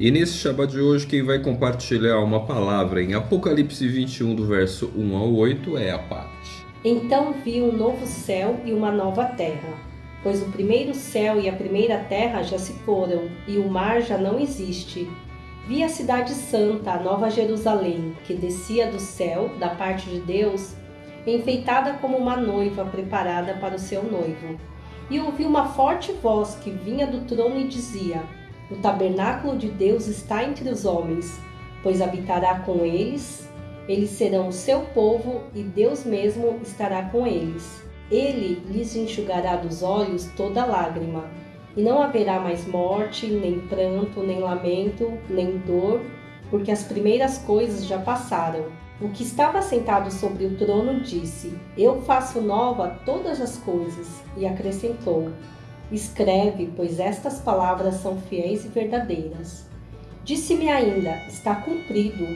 E nesse Shabbat de hoje, quem vai compartilhar uma palavra em Apocalipse 21, do verso 1 ao 8, é a Paty. Então vi um novo céu e uma nova terra, pois o primeiro céu e a primeira terra já se foram, e o mar já não existe. Vi a cidade santa, a nova Jerusalém, que descia do céu, da parte de Deus, enfeitada como uma noiva preparada para o seu noivo. E ouvi uma forte voz que vinha do trono e dizia: O tabernáculo de Deus está entre os homens, pois habitará com eles, eles serão o seu povo e Deus mesmo estará com eles. Ele lhes enxugará dos olhos toda lágrima, e não haverá mais morte, nem pranto, nem lamento, nem dor, porque as primeiras coisas já passaram. O que estava sentado sobre o trono disse: Eu faço nova todas as coisas, e acrescentou: Escreve, pois estas palavras são fiéis e verdadeiras. Disse-me ainda: Está cumprido.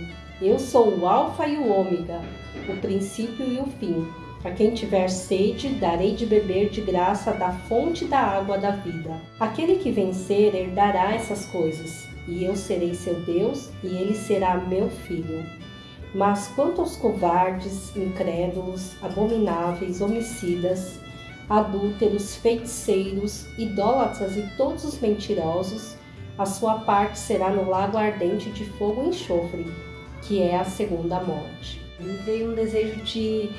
Eu sou o Alfa e o Ômega, o princípio e o fim. A quem tiver sede, darei de beber de graça da fonte da água da vida. Aquele que vencer herdará essas coisas, e eu serei seu Deus, e ele será meu filho. Mas quanto aos covardes, incrédulos, abomináveis, homicidas, adúlteros, feiticeiros, idólatras e todos os mentirosos, a sua parte será no lago ardente de fogo e enxofre, que é a segunda morte. Me veio um desejo de,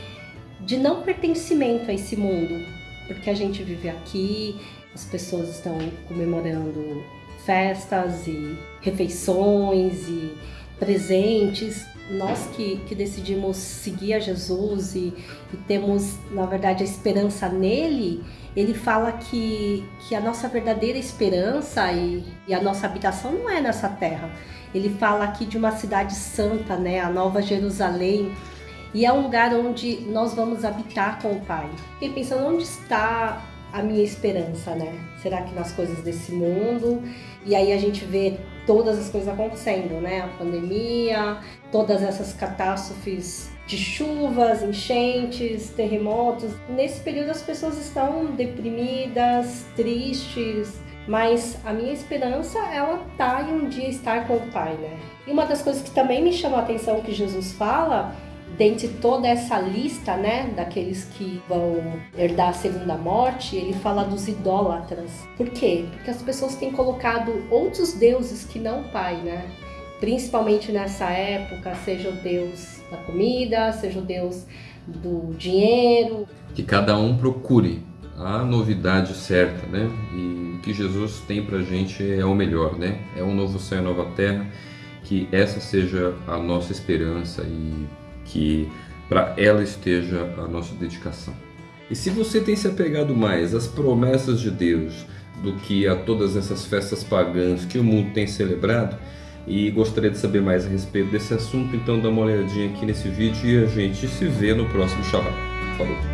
de não pertencimento a esse mundo, porque a gente vive aqui, as pessoas estão comemorando festas e refeições e presentes, nós que, que decidimos seguir a Jesus e, e, temos, na verdade, a esperança nele, ele fala que, que a nossa verdadeira esperança e, e a nossa habitação não é nessa terra. Ele fala aqui de uma cidade santa, né, a Nova Jerusalém, e é um lugar onde nós vamos habitar com o Pai. Fiquei pensando, onde está a minha esperança, né? Será que nas coisas desse mundo? E aí a gente vê todas as coisas acontecendo, né? A pandemia, todas essas catástrofes de chuvas, enchentes, terremotos. Nesse período as pessoas estão deprimidas, tristes, mas a minha esperança ela tá em um dia estar com o Pai, né? E uma das coisas que também me chamou a atenção que Jesus fala dentre toda essa lista, né, daqueles que vão herdar a segunda morte, ele fala dos idólatras. Por quê? Porque as pessoas têm colocado outros deuses que não o Pai, né? Principalmente nessa época, seja o Deus da comida, seja o Deus do dinheiro. Que cada um procure a novidade certa, né? E o que Jesus tem pra gente é o melhor, né? É um novo céu e nova terra, que essa seja a nossa esperança e que para ela esteja a nossa dedicação. E se você tem se apegado mais às promessas de Deus do que a todas essas festas pagãs que o mundo tem celebrado, e gostaria de saber mais a respeito desse assunto, então dá uma olhadinha aqui nesse vídeo e a gente se vê no próximo Shabbat. Falou!